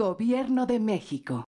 Gobierno de México.